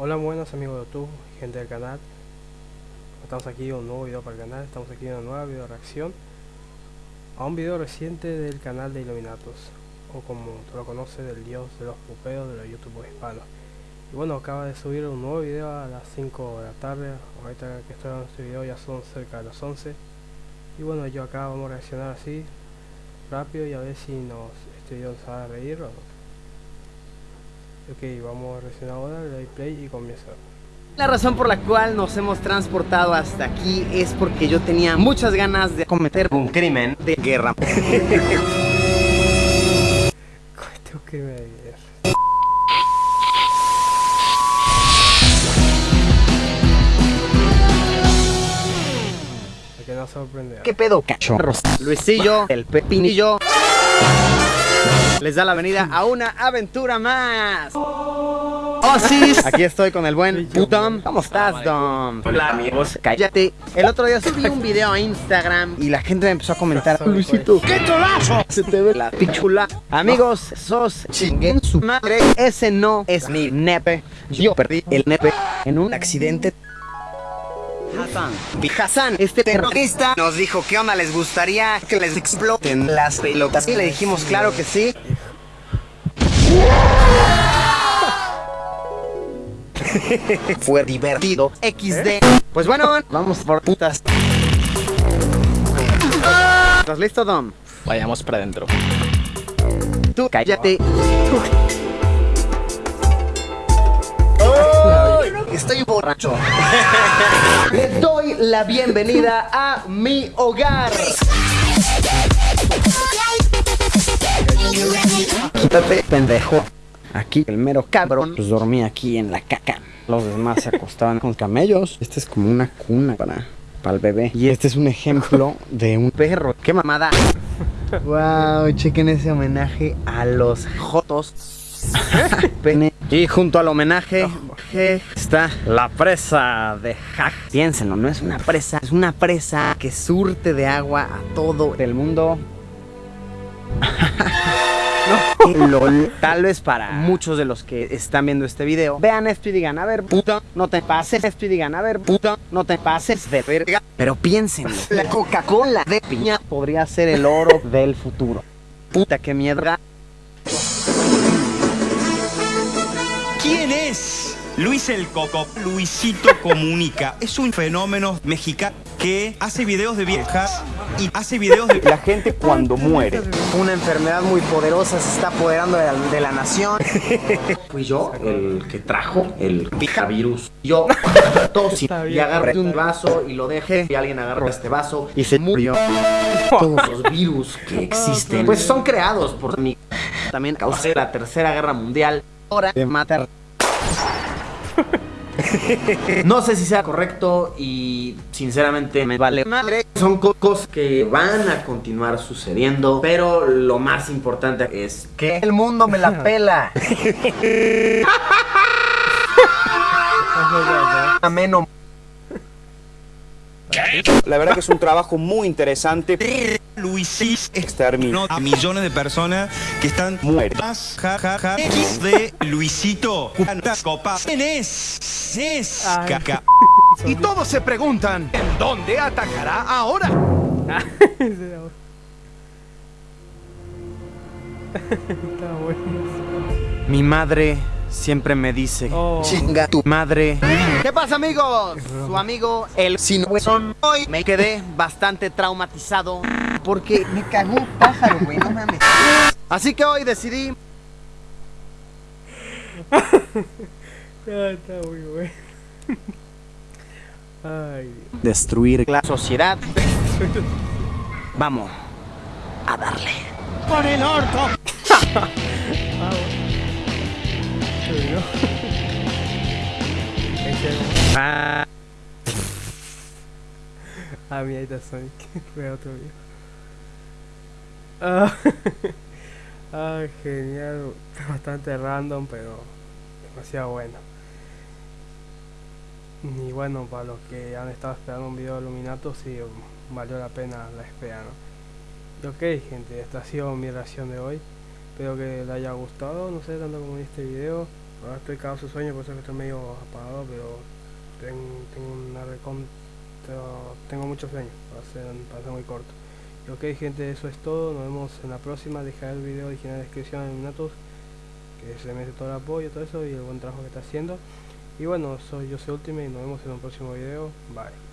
Hola buenos amigos de YouTube, gente del canal. Estamos aquí en un nuevo video para el canal. Estamos aquí en una nueva video reacción A un video reciente del canal de Illuminatus O como tú lo conoces, del dios de los pupeos de los youtubers hispanos. Y bueno, acaba de subir un nuevo video a las 5 de la tarde. Ahorita que estoy en este video ya son cerca de las 11 Y bueno, yo acá vamos a reaccionar así Rápido y a ver si nos este video nos va a reír o no Ok, vamos a reaccionar ahora, le doy play y comienza. La razón por la cual nos hemos transportado hasta aquí es porque yo tenía muchas ganas de cometer un crimen de guerra. Que no. ¿Qué pedo, cachorros? Luisillo, el pepinillo les da la venida a una aventura más. Oh, sí. Aquí estoy con el buen Dom. ¿Cómo estás, Dom? Hola, amigos. Cállate. El otro día subí un video a Instagram y la gente me empezó a comentar. Luisito, ¡qué cholazo! Se te ve la pichula. Amigos, sos chinguen su madre. Ese no es mi nepe. Yo perdí el nepe en un accidente Hassan. Hassan, este terrorista, nos dijo que onda les gustaría que les exploten las pelotas. Y le dijimos, claro que sí. Fue divertido. XD. Pues bueno, vamos por putas. ¿Estás listo, Dom? Vayamos para adentro. Tú cállate. Estoy borracho. Le doy la bienvenida a mi hogar. Quítate, pendejo. Aquí el mero cabrón pues dormía aquí en la caca. Los demás se acostaban con camellos. Este es como una cuna para, para el bebé. Y este es un ejemplo de un perro. ¡Qué mamada! Wow, chequen ese homenaje a los jotos. Pene. Y junto al homenaje está la presa de Hack. Piénsenlo, no es una presa, es una presa que surte de agua a todo el mundo. LOL. Tal vez para muchos de los que están viendo este video vean esto y digan, a ver, puta, no te pases esto y digan, a ver, puta, no te pases de verga. Pero piénsenlo, la Coca-Cola de piña podría ser el oro del futuro. Puta, qué mierda. ¿Quién es? Luis el Coco, Luisito Comunica. Es un fenómeno mexicano que hace videos de viejas y hace videos de la gente cuando muere. Una enfermedad muy poderosa se está apoderando de la, de la nación. Fui yo el que trajo el virus. Yo tosí y agarré un vaso y lo dejé y alguien agarró este vaso y se murió. Todos los virus que existen pues son creados por mí. También causé la tercera guerra mundial. Hora de matar no sé si sea correcto y sinceramente me vale madre. Son cosas que van a continuar sucediendo, pero lo más importante es que el mundo me la pela. Ameno. La verdad que es un trabajo muy interesante. Luisis exterminó a millones de personas que están muertas. Ja, ja, ja. X de Luisito. ¿Cuántas copas? ¿Quién es? Es caca. Y todos se preguntan, ¿en dónde atacará ahora? Mi madre siempre me dice, Oh. chinga tu madre. ¿Qué pasa amigos? Su amigo el Sinuezón. Hoy me quedé bastante traumatizado porque me cagó un pájaro, güey, no mames. Así que hoy decidí Ah, está muy bueno. Ay, destruir la sociedad. Vamos a darle. ¡Por el orto! Ah, Ah, mira, ahí está Sonic. Fue otro video. Ah, genial. Bastante random, pero demasiado bueno. Y bueno, para los que han estado esperando un video de Luminato, sí, valió la pena la espera, ¿no? Ok, gente, esta ha sido mi reacción de hoy. Espero que les haya gustado, no sé, tanto como este video. Ahora estoy cagado su sueño, por eso que estoy medio apagado, pero ten- tengo una recontra... Tengo mucho sueño, va a ser, va a ser muy corto. Ok gente, eso es todo, nos vemos en la próxima, dejar el video original en la descripción de Minatos, que se merece todo el apoyo, todo eso y el buen trabajo que está haciendo. Y bueno, soy yo soy Ultimate y nos vemos en un próximo video, bye.